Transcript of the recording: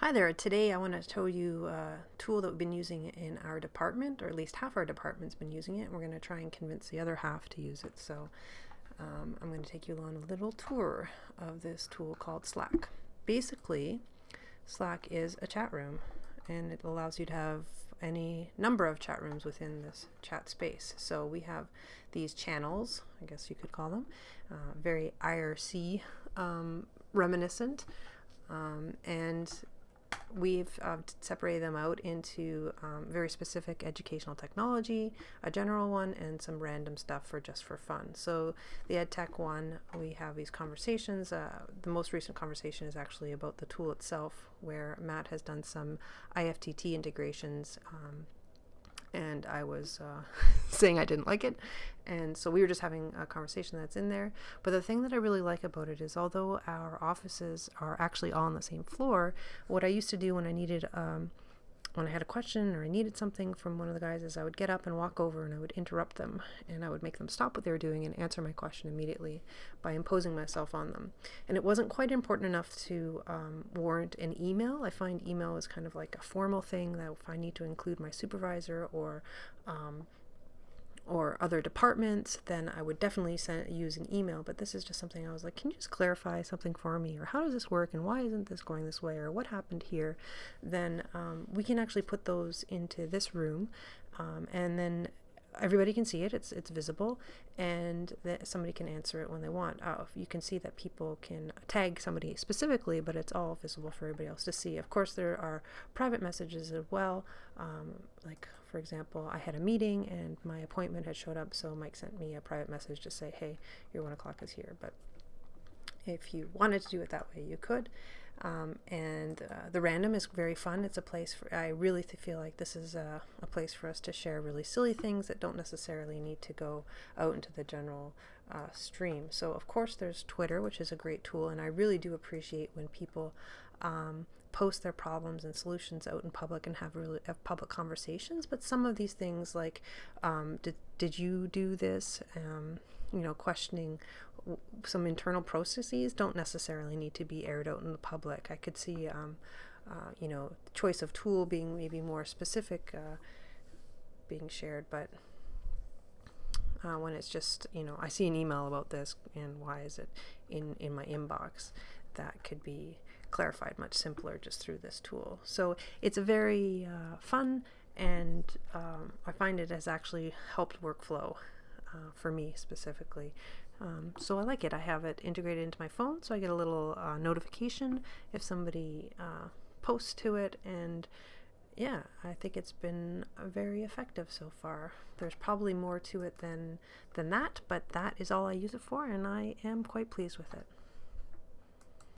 Hi there, today I want to show you a tool that we've been using in our department, or at least half our department's been using it. We're going to try and convince the other half to use it. So um, I'm going to take you on a little tour of this tool called Slack. Basically, Slack is a chat room and it allows you to have any number of chat rooms within this chat space. So we have these channels, I guess you could call them, uh, very IRC um, reminiscent. Um, and we've uh, separated them out into um, very specific educational technology, a general one, and some random stuff for just for fun. So the EdTech one, we have these conversations. Uh, the most recent conversation is actually about the tool itself, where Matt has done some IFTTT integrations um, and I was uh, saying I didn't like it. And so we were just having a conversation that's in there. But the thing that I really like about it is, although our offices are actually all on the same floor, what I used to do when I needed um, when I had a question or I needed something from one of the guys is I would get up and walk over and I would interrupt them and I would make them stop what they were doing and answer my question immediately by imposing myself on them. And it wasn't quite important enough to um, warrant an email. I find email is kind of like a formal thing that if I need to include my supervisor or um, or other departments, then I would definitely send, use an email. But this is just something I was like, can you just clarify something for me? Or how does this work? And why isn't this going this way? Or what happened here? Then um, we can actually put those into this room. Um, and then everybody can see it it's it's visible and that somebody can answer it when they want. Uh, you can see that people can tag somebody specifically but it's all visible for everybody else to see. Of course there are private messages as well um, like for example I had a meeting and my appointment had showed up so Mike sent me a private message to say hey your one o'clock is here but if you wanted to do it that way you could um, and uh, the random is very fun. It's a place for, I really feel like this is a, a, place for us to share really silly things that don't necessarily need to go out into the general uh, stream. So, of course, there's Twitter, which is a great tool, and I really do appreciate when people um, post their problems and solutions out in public and have really have public conversations. But some of these things, like, um, did, did you do this? You know, questioning some internal processes don't necessarily need to be aired out in the public. I could see, um, uh, you know, choice of tool being maybe more specific, uh, being shared, but uh, when it's just, you know, I see an email about this and why is it in, in my inbox, that could be clarified much simpler just through this tool. So it's a very uh, fun and um, I find it has actually helped workflow uh, for me specifically um, so I like it. I have it integrated into my phone, so I get a little uh, notification if somebody uh, posts to it. And yeah, I think it's been very effective so far. There's probably more to it than than that, but that is all I use it for, and I am quite pleased with it.